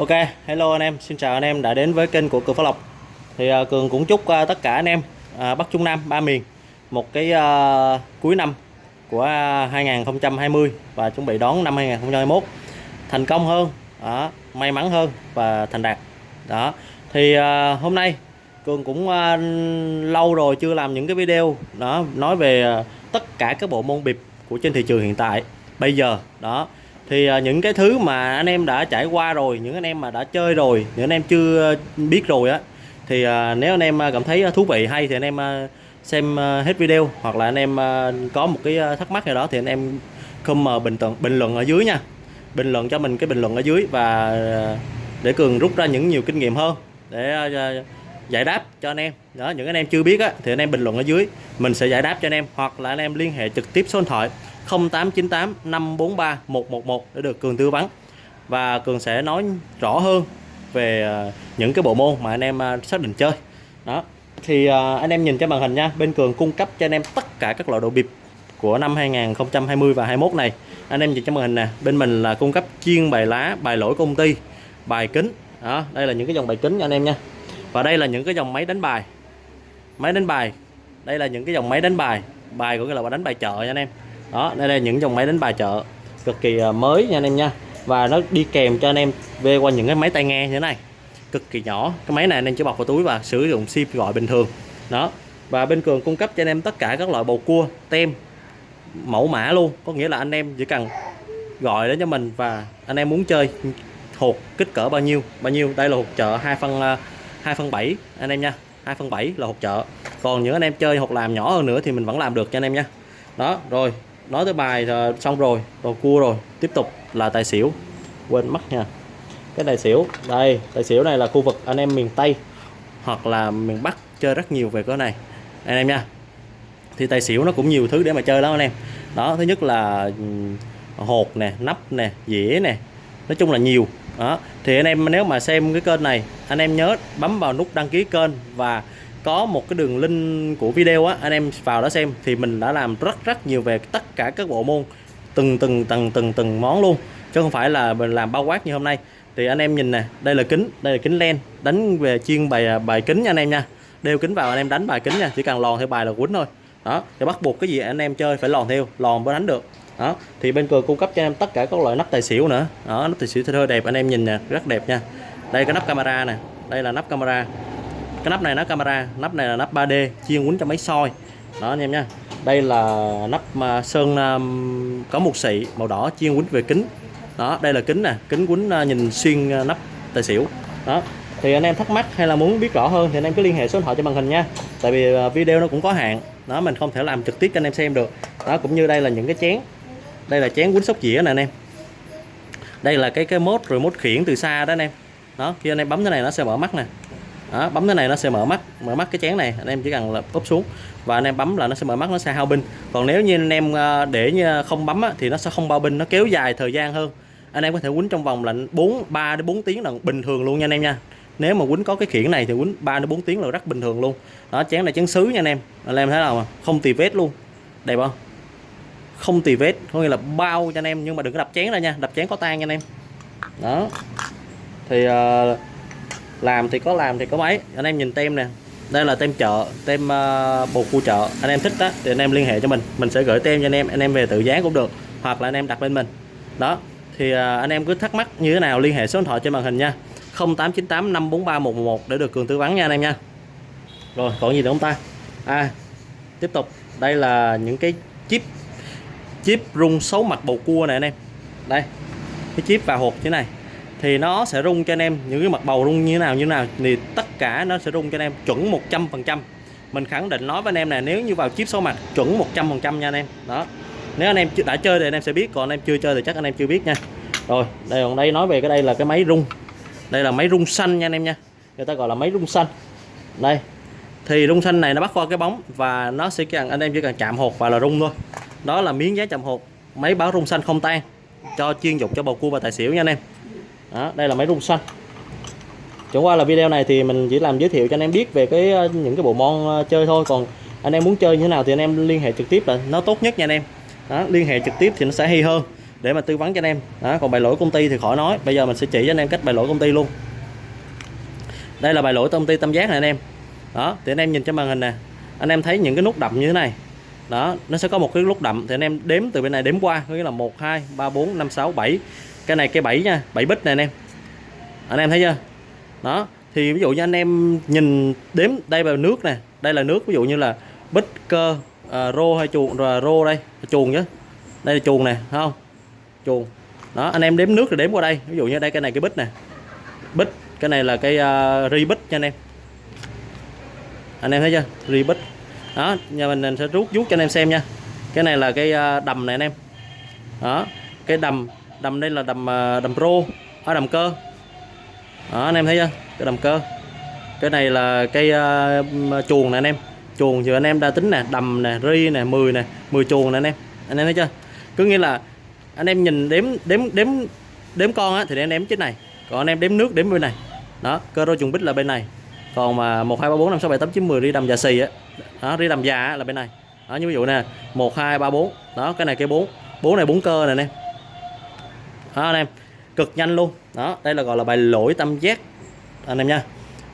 Ok, hello anh em, xin chào anh em đã đến với kênh của Cường Phát Lộc. Thì uh, Cường cũng chúc uh, tất cả anh em uh, Bắc Trung Nam, ba miền Một cái uh, cuối năm của uh, 2020 Và chuẩn bị đón năm 2021 Thành công hơn, đó, may mắn hơn và thành đạt. Đó, thì uh, hôm nay Cường cũng uh, lâu rồi chưa làm những cái video đó Nói về uh, tất cả các bộ môn bịp của trên thị trường hiện tại. Bây giờ, đó thì à, những cái thứ mà anh em đã trải qua rồi, những anh em mà đã chơi rồi, những anh em chưa biết rồi á, thì à, nếu anh em à, cảm thấy thú vị, hay thì anh em xem hết video, hoặc là anh em có một cái thắc mắc nào đó thì anh em comment bình luận bình luận ở dưới nha. Bình luận cho mình cái bình luận ở dưới và để cường rút ra những nhiều kinh nghiệm hơn để giải đáp cho anh em. Đó, những anh em chưa biết á, thì anh em bình luận ở dưới, mình sẽ giải đáp cho anh em, hoặc là anh em liên hệ trực tiếp số điện thoại 0898 543 111 để được Cường tư vấn. Và Cường sẽ nói rõ hơn về à, những cái bộ môn mà anh em à, xác định chơi. Đó. Thì à, anh em nhìn trên màn hình nha, bên Cường cung cấp cho anh em tất cả các loại đồ bịp của năm 2020 và 21 này. Anh em nhìn trên màn hình nè, bên mình là cung cấp chuyên bài lá, bài lỗi công ty, bài kính. Đó, đây là những cái dòng bài kính cho anh em nha. Và đây là những cái dòng máy đánh bài. Máy đánh bài. Đây là những cái dòng máy đánh bài. Bài của cái là đánh bài chợ nha anh em đó, đây là những dòng máy đánh bài chợ, cực kỳ à, mới nha anh em nha. Và nó đi kèm cho anh em về qua những cái máy tai nghe như thế này. Cực kỳ nhỏ, cái máy này anh em chỉ bọc vào túi và sử dụng sim gọi bình thường. Đó, và bên cường cung cấp cho anh em tất cả các loại bầu cua, tem, mẫu mã luôn. Có nghĩa là anh em chỉ cần gọi đến cho mình và anh em muốn chơi hột kích cỡ bao nhiêu bao nhiêu. Đây là hột chợ 2 phân à, 2 phân 7 anh em nha. 2 phân 7 là hột chợ. Còn những anh em chơi hột làm nhỏ hơn nữa thì mình vẫn làm được cho anh em nha. Đó, rồi nói tới bài xong rồi, đồ cua rồi. Tiếp tục là tài xỉu. Quên mất nha. Cái tài xỉu, đây, tài xỉu này là khu vực anh em miền Tây hoặc là miền Bắc chơi rất nhiều về cái này. Anh em nha. Thì tài xỉu nó cũng nhiều thứ để mà chơi lắm anh em. Đó, thứ nhất là hột nè, nắp nè, dĩa nè. Nói chung là nhiều. Đó, thì anh em nếu mà xem cái kênh này, anh em nhớ bấm vào nút đăng ký kênh và có một cái đường link của video á, anh em vào đó xem, thì mình đã làm rất rất nhiều về tất cả các bộ môn, từng từng từng từng từng món luôn, chứ không phải là mình làm bao quát như hôm nay. Thì anh em nhìn nè, đây là kính, đây là kính len, đánh về chuyên bài à, bài kính nha anh em nha. Đeo kính vào anh em đánh bài kính nha, chỉ cần lòn theo bài là quýnh thôi. Đó, thì bắt buộc cái gì anh em chơi phải lòn theo, lòn mới đánh được. Đó, thì bên cường cung cấp cho em tất cả các loại nắp tài xỉu nữa. Đó, nắp tài xỉu thơ đẹp, anh em nhìn nè, rất đẹp nha. Đây cái nắp camera nè, đây là nắp camera cái nắp này nó camera nắp này là nắp 3D chuyên quấn cho máy soi. Đó anh em nha đây là nắp mà sơn um, có một xị màu đỏ chuyên quấn về kính. Đó đây là kính nè kính quấn uh, à, nhìn xuyên uh, nắp tài xỉu. Đó. Thì anh em thắc mắc hay là muốn biết rõ hơn thì anh em cứ liên hệ số điện thoại cho màn hình nha. Tại vì uh, video nó cũng có hạn. Đó mình không thể làm trực tiếp cho anh em xem được. Đó cũng như đây là những cái chén. Đây là chén quấn sóc dĩa nè anh em. Đây là cái cái mốt rồi mốt khiển từ xa đó anh em. Đó khi anh em bấm cái này nó sẽ mở mắt nè đó, bấm cái này nó sẽ mở mắt mở mắt cái chén này anh em chỉ cần là úp xuống. Và anh em bấm là nó sẽ mở mắt nó sẽ hao pin. Còn nếu như anh em ờ, để như không bấm á, thì nó sẽ không bao pin nó kéo dài thời gian hơn. Anh em có thể quýnh trong vòng là 4 3 đến 4 tiếng là bình thường luôn nha anh em nha. Nếu mà quýnh có cái khiển này thì quýnh 3 đến 4 tiếng là rất bình thường luôn. Đó chén này chén sứ nha anh em. Anh em thấy nào mà không tì vết luôn. Đẹp không? Không tì vết có nghĩa là bao cho anh em nhưng mà đừng có đập chén ra nha. Đập chén có tan nha anh em. Đó. Thì uh, làm thì có làm thì có mấy anh em nhìn tem nè. Đây là tem chợ tem ờ, uh, bột cua chợ. Anh em thích đó thì anh em liên hệ cho mình. Mình sẽ gửi tem cho anh em anh em về tự dán cũng được. Hoặc là anh em đặt bên mình. Đó thì uh, anh em cứ thắc mắc như thế nào liên hệ số điện thoại trên màn hình nha. 0898 543 111 để được cường tư vấn nha anh em nha. Rồi còn gì nữa không ta? À tiếp tục. Đây là những cái chip chip rung xấu mặt bầu cua này anh em. Đây cái chip và hộp thế này thì nó sẽ rung cho anh em. Những cái mặt bầu rung như thế nào, như thế nào thì tất cả nó sẽ rung cho anh em chuẩn 100% mình khẳng định nói với anh em là nếu như vào chip số mặt chuẩn 100% nha anh em. Đó. Nếu anh em đã chơi thì anh em sẽ biết, còn anh em chưa chơi thì chắc anh em chưa biết nha. Rồi, đây, còn đây nói về cái đây là cái máy rung. Đây là máy rung xanh nha anh em nha. Người ta gọi là máy rung xanh. Đây. Thì rung xanh này nó bắt qua cái bóng và nó sẽ cần anh em chỉ cần chạm hột và là rung thôi. Đó là miếng giá chạm hột. Máy báo rung xanh không tan, cho chuyên dụng cho bầu cua và tài xỉu nha anh em đó, đây là máy rung xanh. Chẳng qua là video này thì mình chỉ làm giới thiệu cho anh em biết về cái ờ, những cái bộ môn ờ, chơi thôi. Còn anh em muốn chơi như thế nào thì anh em liên hệ trực tiếp là nó tốt nhất nha anh em. Đó, liên hệ trực tiếp thì nó sẽ hay hơn để mà tư vấn cho anh em. Đó còn bài lỗi công ty thì khỏi nói. Bây giờ mình sẽ chỉ cho anh em cách bài lỗi công ty luôn. Đây là bài lỗi công ty tam giác này anh em. Đó thì anh em nhìn trên màn hình nè. Anh em thấy những cái nút đậm như thế này. Đó nó sẽ có một cái nút đậm thì anh em đếm từ bên này đếm qua. Có nghĩa là 1 2 3 4 5 6 7 cái này cái bảy nha bảy bít này anh em. Anh em thấy chưa? Đó thì ví dụ như anh em nhìn đếm đây là nước nè đây là nước ví dụ như là bít cơ à, rô hay chuồng rồi rô đây chuồng chứ đây là chuồng nè không? Chuồng. Đó anh em đếm nước rồi đếm qua đây ví dụ như đây cái này cái bít nè. Bít cái này là cái uh, ri bít nha anh em. Anh em thấy chưa? Ri bít đó nhà mình sẽ rút rút cho anh em xem nha. Cái này là cái uh, đầm này anh em. Đó cái đầm đầm đây là đầm ờ, đầm pro ở đầm cơ. Đó anh em thấy chưa? Cái đầm cơ. Cái này là cây uh, ờ, chuồng nè anh em. Chuồng thì anh em đã tính nè đầm nè ri nè 10 nè 10 chuồng nè anh em. Anh em thấy chưa? Cứ nghĩa là anh em nhìn đếm đếm đếm đếm con á thì anh em đếm trên này. Còn anh em đếm nước đếm bên này. Đó cơ rô chuồng bích là bên này. Còn mà một hai ba bốn năm sáu bảy tám chín mười ri đầm già xì á. Đó ri đầm già á, là bên này. Đó như ví dụ nè một hai ba bốn. Đó cái này cái bốn bốn này bốn cơ nè anh em đó, anh em. Cực nhanh luôn. Đó, đây là, gọi là bài lỗi tâm giác. Anh em nha.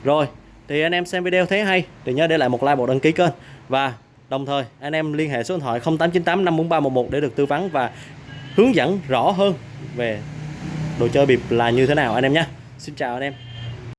Rồi, thì anh em xem video thấy hay thì nhớ để lại một like, một đăng ký kênh. Và đồng thời, anh em liên hệ số điện thoại 0898 54311 để được tư vấn và hướng dẫn rõ hơn về đồ chơi bịp là như thế nào, anh em nhé Xin chào, anh em.